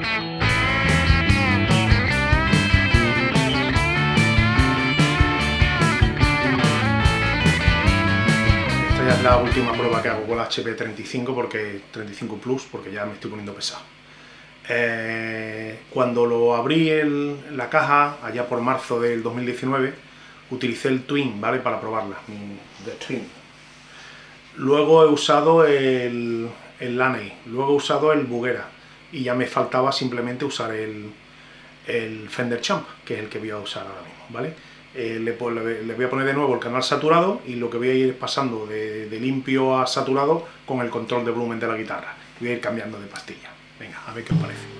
Esta ya es la última prueba que hago con la HP 35 porque 35 Plus porque ya me estoy poniendo pesado. Eh, cuando lo abrí en la caja, allá por marzo del 2019, utilicé el Twin, ¿vale? Para probarla. Luego he usado el, el Laney, luego he usado el Bugera, y ya me faltaba simplemente usar el, el Fender Champ, que es el que voy a usar ahora mismo, ¿vale? Eh, le, voy a poner de nuevo el canal saturado y lo que voy a ir pasando de, de limpio a saturado con el control de volumen de la guitarra. Voy a ir cambiando de pastilla. Venga, a ver qué os parece.